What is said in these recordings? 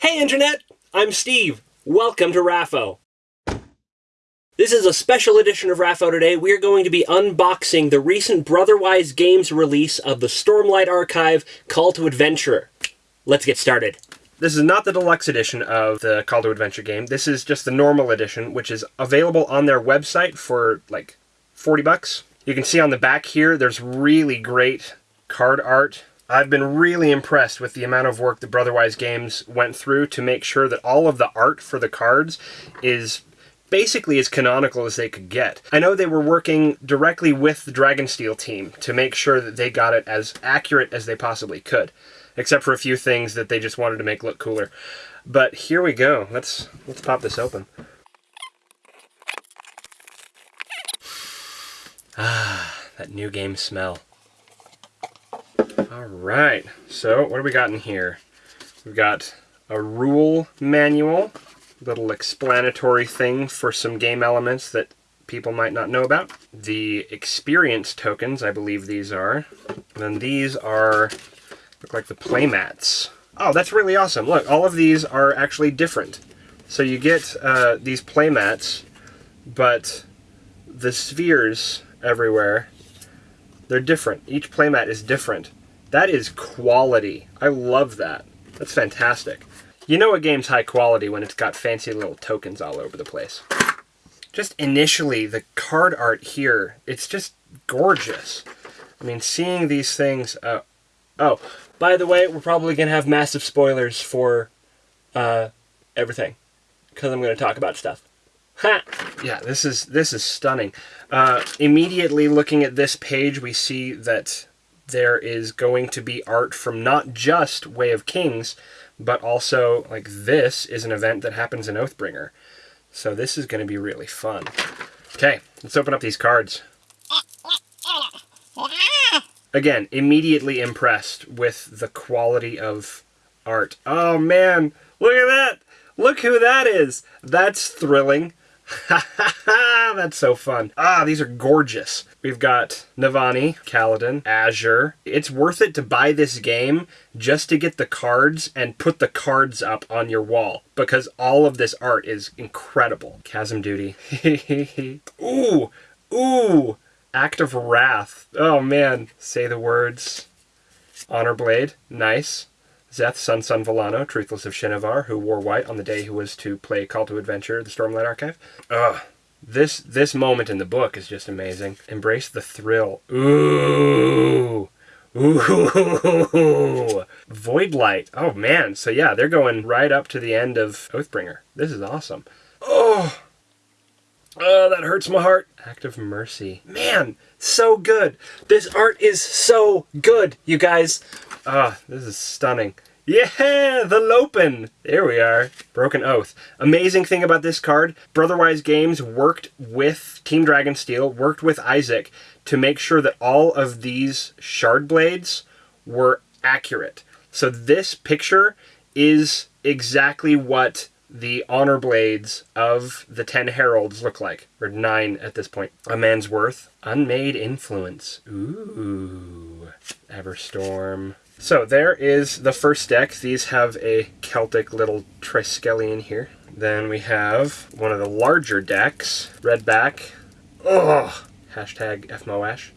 Hey Internet! I'm Steve. Welcome to RAFO. This is a special edition of RAFO today. We are going to be unboxing the recent Brotherwise Games release of the Stormlight Archive Call to Adventure. Let's get started. This is not the deluxe edition of the Call to Adventure game. This is just the normal edition, which is available on their website for like 40 bucks. You can see on the back here, there's really great card art I've been really impressed with the amount of work that Brotherwise Games went through to make sure that all of the art for the cards is basically as canonical as they could get. I know they were working directly with the Dragonsteel team to make sure that they got it as accurate as they possibly could, except for a few things that they just wanted to make look cooler. But here we go. Let's let's pop this open. Ah, that new game smell. All right, so what do we got in here? We've got a rule manual, little explanatory thing for some game elements that people might not know about. The experience tokens, I believe these are. And then these are, look like the playmats. Oh, that's really awesome. Look, all of these are actually different. So you get uh, these playmats, but the spheres everywhere, they're different. Each playmat is different. That is quality. I love that. That's fantastic. You know a game's high quality when it's got fancy little tokens all over the place. Just initially, the card art here, it's just gorgeous. I mean, seeing these things... Uh, oh, by the way, we're probably going to have massive spoilers for uh, everything. Because I'm going to talk about stuff. Ha! Yeah, this is this is stunning. Uh, immediately looking at this page, we see that there is going to be art from not just Way of Kings, but also like this is an event that happens in Oathbringer. So this is going to be really fun. Okay, let's open up these cards. Again, immediately impressed with the quality of art. Oh man, look at that! Look who that is! That's thrilling. That's so fun. Ah, these are gorgeous. We've got Navani, Kaladin, Azure. It's worth it to buy this game just to get the cards and put the cards up on your wall because all of this art is incredible. Chasm Duty. ooh, ooh. Act of Wrath. Oh man. Say the words. Honor Blade. Nice. Szeth, Son Son Vallano, Truthless of Shinovar, who wore white on the day he was to play Call to Adventure, the Stormlight Archive. Ugh. This this moment in the book is just amazing. Embrace the thrill. Ooh. Ooh. Voidlight. Oh man. So yeah, they're going right up to the end of Oathbringer. This is awesome. Oh. Oh, that hurts my heart. Act of Mercy. Man, so good. This art is so good, you guys. Ah, this is stunning. Yeah, the Lopen! There we are. Broken Oath. Amazing thing about this card, Brotherwise Games worked with Team Dragonsteel, worked with Isaac, to make sure that all of these shard blades were accurate. So this picture is exactly what the honor blades of the Ten Heralds look like. Or nine at this point. A man's worth. Unmade influence. Ooh. Everstorm. So there is the first deck. These have a Celtic little Triskelion here. Then we have one of the larger decks. Red back. Ugh. Hashtag FMOAsh.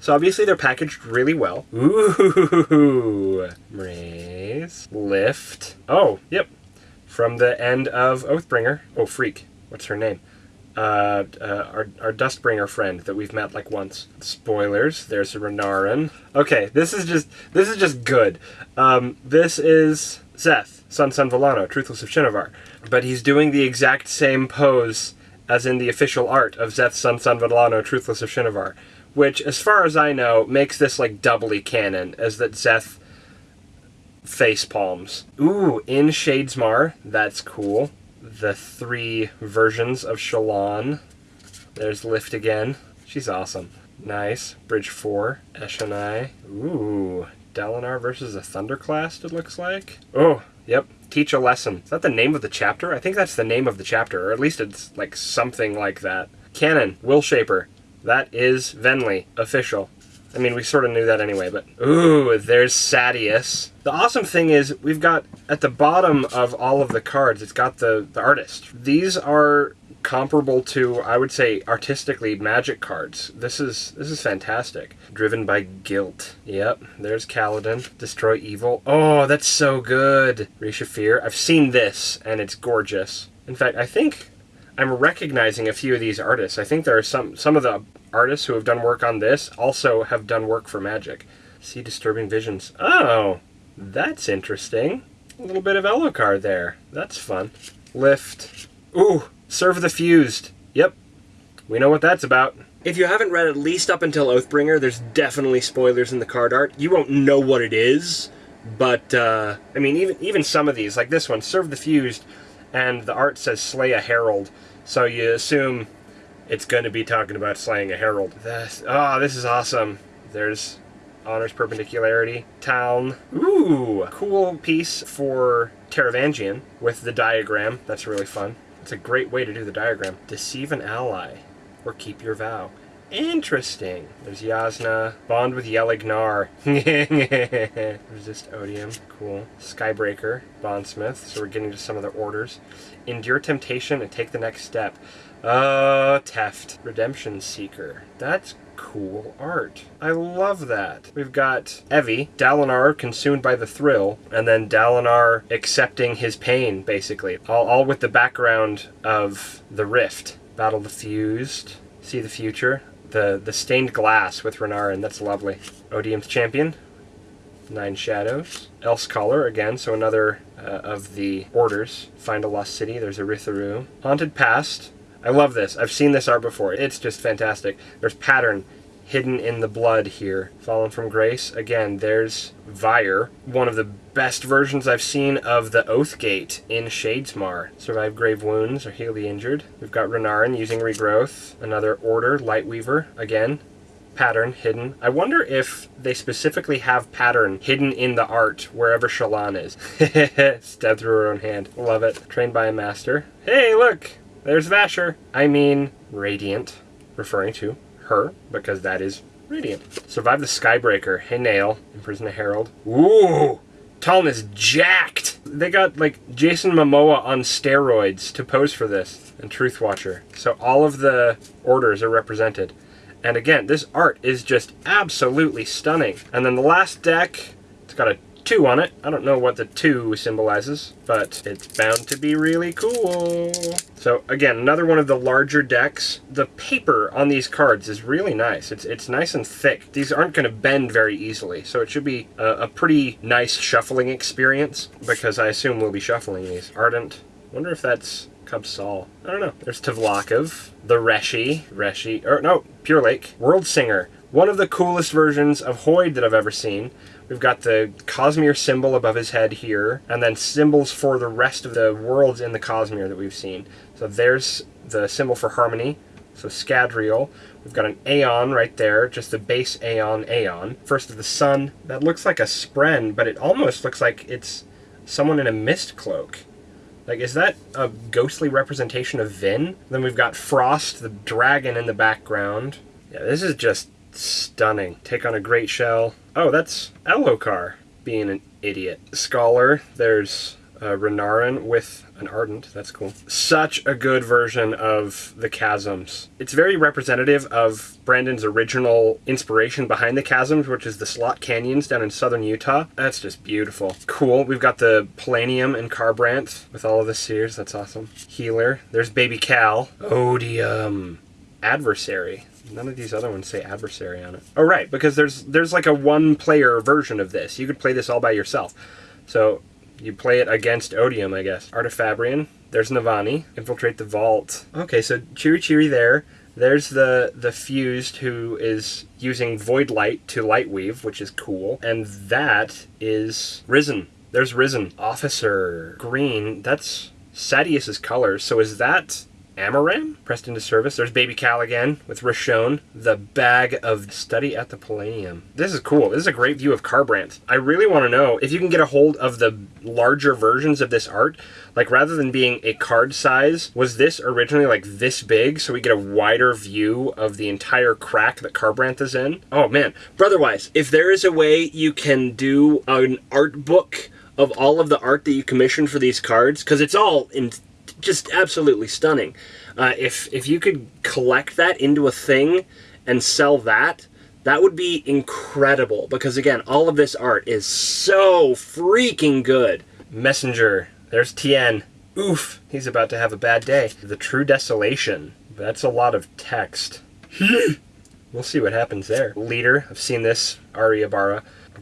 So obviously they're packaged really well. Ooh. Raise. Lift. Oh, yep. From the end of Oathbringer. Oh, Freak. What's her name? Uh, uh, our, our Dustbringer friend that we've met like once. Spoilers. There's a Renarin. Okay, this is just this is just good. Um, this is Szeth, Son Son Vallano, Truthless of Shinovar, but he's doing the exact same pose as in the official art of Szeth, Son Son Vallano, Truthless of Shinovar, which, as far as I know, makes this like doubly canon, as that Szeth face palms. Ooh, in Shadesmar. That's cool the three versions of Shallan. There's Lift again. She's awesome. Nice. Bridge 4. Eshonai. Ooh. Dalinar versus a Thunderclast, it looks like. Oh, yep. Teach a lesson. Is that the name of the chapter? I think that's the name of the chapter, or at least it's like something like that. Canon. Will Shaper. That is Venli. Official. I mean, we sort of knew that anyway, but ooh, there's Sadeas. The awesome thing is we've got at the bottom of all of the cards, it's got the, the artist. These are comparable to, I would say, artistically magic cards. This is this is fantastic. Driven by guilt. Yep, there's Kaladin. Destroy evil. Oh, that's so good. Risha Fear. I've seen this, and it's gorgeous. In fact, I think I'm recognizing a few of these artists. I think there are some some of the artists who have done work on this also have done work for Magic. See Disturbing Visions. Oh, that's interesting. A little bit of Elhokar there. That's fun. Lift. Ooh, Serve the Fused. Yep. We know what that's about. If you haven't read at least up until Oathbringer, there's definitely spoilers in the card art. You won't know what it is, but, uh, I mean, even, even some of these, like this one, Serve the Fused, and the art says Slay a Herald, so you assume it's going to be talking about slaying a herald. This, oh, this is awesome. There's honors perpendicularity. Town. Ooh, cool piece for Taravangian with the diagram. That's really fun. It's a great way to do the diagram. Deceive an ally, or keep your vow. Interesting. There's Jasnah. Bond with Yelig-Nar. Resist Odium. Cool. Skybreaker. Bondsmith. So we're getting to some of the orders. Endure temptation and take the next step. Uh, Teft. Redemption Seeker. That's cool art. I love that. We've got Evie, Dalinar consumed by the thrill, and then Dalinar accepting his pain, basically. All, all with the background of the rift. Battle the Fused. See the future. The, the stained glass with Renarin. That's lovely. Odium's Champion. Nine Shadows. Elsecaller again, so another uh, of the orders. Find a Lost City. There's a Ritharu. Haunted Past. I love this. I've seen this art before. It's just fantastic. There's pattern hidden in the blood here. Fallen from Grace. Again, there's Vyre. One of the best versions I've seen of the Oathgate in Shadesmar. Survive grave wounds or heal the injured. We've got Renarin using regrowth. Another Order, Lightweaver. Again, pattern hidden. I wonder if they specifically have pattern hidden in the art wherever Shallan is. Stabbed through her own hand. Love it. Trained by a master. Hey, look! There's Vasher. I mean, Radiant, referring to her, because that is Radiant. Survive the Skybreaker. Hey, Nale. Imprison a Herald. Ooh! Taln is jacked! They got, like, Jason Momoa on steroids to pose for this, and Truth Watcher. So all of the orders are represented. And again, this art is just absolutely stunning. And then the last deck, it's got a two on it. I don't know what the two symbolizes, but it's bound to be really cool. So again, another one of the larger decks. The paper on these cards is really nice. It's it's nice and thick. These aren't going to bend very easily, so it should be a, a, pretty nice shuffling experience because I assume we'll be shuffling these. Ardent. Wonder if that's Kabsal. I don't know. There's Tavlakov, the Reshi, Reshi, or no, Pure Lake, World Singer. One of the coolest versions of Hoid that I've ever seen. We've got the Cosmere symbol above his head here, and then symbols for the rest of the worlds in the Cosmere that we've seen. So there's the symbol for harmony, so Scadrial. We've got an Aeon right there, just the base Aeon Aeon. First of the Sun, that looks like a Spren, but it almost looks like it's someone in a mist cloak. Like, is that a ghostly representation of Vin? Then we've got Frost, the dragon in the background. Yeah, this is just stunning. Take on a great shell. Oh, that's Elhokar being an idiot. Scholar, there's uh, Renarin with an Ardent. That's cool. Such a good version of the Chasms. It's very representative of Brandon's original inspiration behind the Chasms, which is the Slot Canyons down in southern Utah. That's just beautiful. Cool. We've got the Palanaeum and Kharbranth with all of the seers. That's awesome. Healer. There's Baby Cal. Odium. Adversary. None of these other ones say adversary on it. Oh, right, because there's there's like a one-player version of this. You could play this all by yourself. So you play it against Odium, I guess. Artifabrian. There's Navani. Infiltrate the vault. Okay, so Chiri Chiri there. There's the the fused who is using void light to light weave, which is cool. And that is Risen. There's Risen. Officer. Green. That's Sadeas's colors. So is that Amaram pressed into service. There's Baby Cal again with Rishon, the bag of study at the Palladium. This is cool. This is a great view of Kharbranth. I really want to know if you can get a hold of the larger versions of this art. Like rather than being a card size, was this originally like this big so we get a wider view of the entire crack that Kharbranth is in? Oh man. Brotherwise, if there is a way you can do an art book of all of the art that you commissioned for these cards, because it's all in just absolutely stunning. Uh, if if you could collect that into a thing and sell that, that would be incredible. Because again, all of this art is so freaking good. Messenger. There's Tien. Oof, he's about to have a bad day. The True Desolation. That's a lot of text. we'll see what happens there. Leader. I've seen this. Ari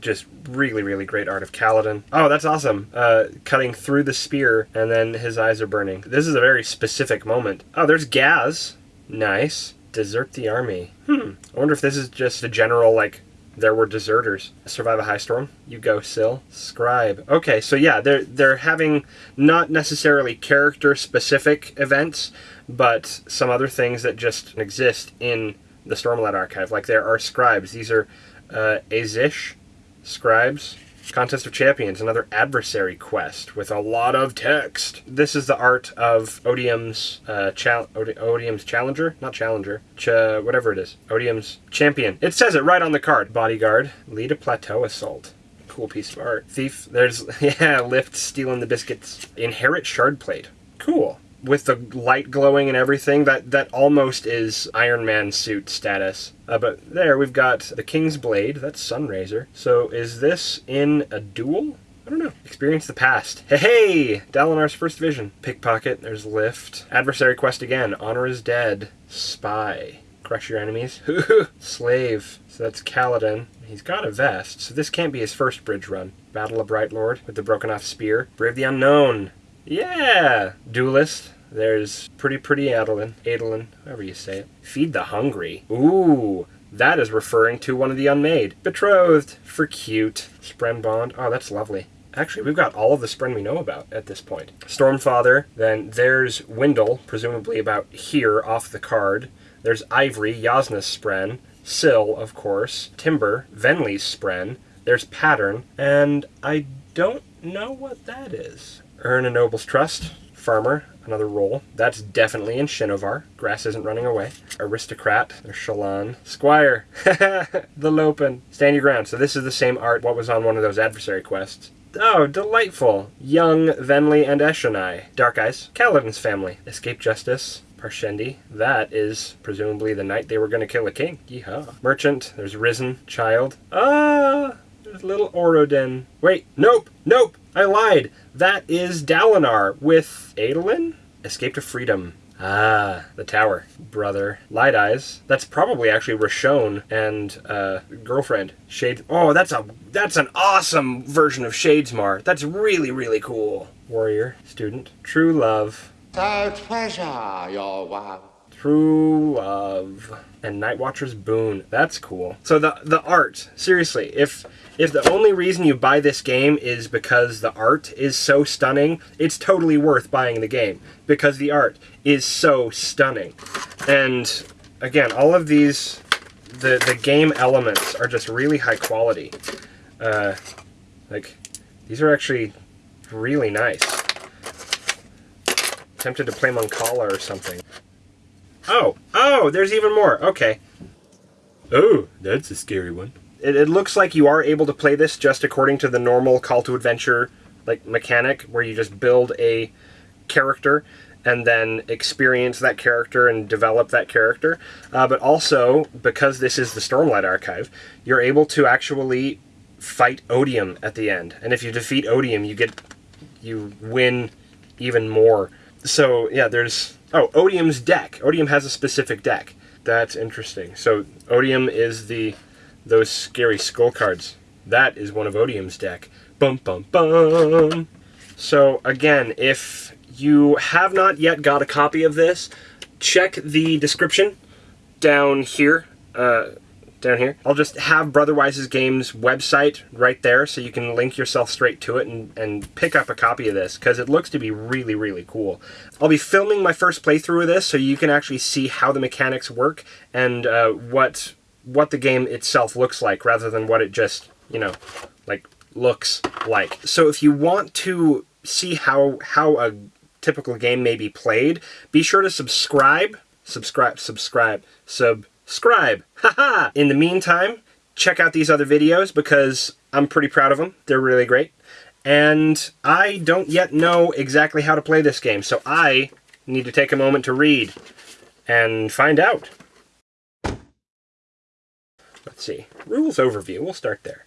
just really, really great art of Kaladin. Oh, that's awesome. Uh, cutting through the spear, and then his eyes are burning. This is a very specific moment. Oh, there's Gaz. Nice. Desert the army. Hmm. I wonder if this is just a general, like, there were deserters. Survive a high storm. You go, Syl. Scribe. Okay, so yeah, they're they're having not necessarily character specific events, but some other things that just exist in the Stormlight archive. Like there are scribes. These are uh, Azish, Scribes. Contest of Champions, another adversary quest with a lot of text. This is the art of Odium's uh, Odium's challenger, not challenger, ch whatever it is. Odium's champion. It says it right on the card. Bodyguard, lead a plateau assault. Cool piece of art. Thief. There's yeah, lift, stealing the biscuits. Inherit shard plate. Cool with the light glowing and everything, that, that almost is Iron Man suit status. Uh, but there, we've got the King's Blade, that's Sunraiser. So is this in a duel? I don't know. Experience the past. Hey, hey! Dalinar's first vision. Pickpocket, there's Lift. Adversary quest again. Honor is dead. Spy. Crush your enemies. Slave. So that's Kaladin. He's got a vest, so this can't be his first bridge run. Battle of Bright Lord with the broken off spear. Brave the Unknown. Yeah! Duelist. There's Pretty Pretty Adolin. Adolin, however you say it. Feed the Hungry. Ooh, that is referring to one of the Unmade. Betrothed. For cute. Spren Bond. Oh, that's lovely. Actually, we've got all of the Spren we know about at this point. Stormfather. Then there's Wyndle, presumably about here off the card. There's Ivory, Jasnah's Spren. Syl, of course. Timbre, Venli's Spren. There's Pattern. And I don't know what that is. Earn a Noble's Trust. Farmer, another role. That's definitely in Shinovar. Grass isn't running away. Aristocrat. There's Shallan. Squire. the Lopen. Stand your ground. So this is the same art what was on one of those adversary quests. Oh, delightful. Young, Venli, and Eshonai. Dark Eyes. Kaladin's family. Escape Justice. Parshendi. That is presumably the night they were going to kill a king. Yeehaw. Merchant. There's Risen. Child. Ah! There's little Oroden. Wait, nope, nope, I lied. That is Dalinar with Adolin? Escape to Freedom. Ah, the tower. Brother. Light Eyes. That's probably actually Rishon and uh, girlfriend. Shade. Oh, that's a that's an awesome version of Shadesmar. That's really, really cool. Warrior. Student. True Love. So pleasure, your wow. True Love. And Nightwatcher's Boon. That's cool. So the the art, seriously, if if the only reason you buy this game is because the art is so stunning, it's totally worth buying the game because the art is so stunning. And again, all of these the the game elements are just really high quality. Uh, like these are actually really nice. Tempted to play Mancala or something. Oh, oh, there's even more. Okay. Oh, that's a scary one. It, it, looks like you are able to play this just according to the normal call to adventure like mechanic where you just build a character and then experience that character and develop that character. Uh, but also, because this is the Stormlight Archive, you're able to actually fight Odium at the end. And if you defeat Odium, you get you win even more. So yeah, there's Oh, Odium's deck. Odium has a specific deck. That's interesting. So Odium is the those scary skull cards. That is one of Odium's deck. Bum bum bum. So again, if you have not yet got a copy of this, check the description down here. Uh, down here. I'll just have Brotherwise's Games website right there so you can link yourself straight to it and, and pick up a copy of this because it looks to be really, really cool. I'll be filming my first playthrough of this so you can actually see how the mechanics work and uh, what what the game itself looks like rather than what it just, you know, like looks like. So if you want to see how how a typical game may be played, be sure to subscribe, subscribe, subscribe, subscribe. Haha! In the meantime, check out these other videos because I'm pretty proud of them. They're really great. And I don't yet know exactly how to play this game, so I need to take a moment to read and find out. Let's see. Rules overview. We'll start there.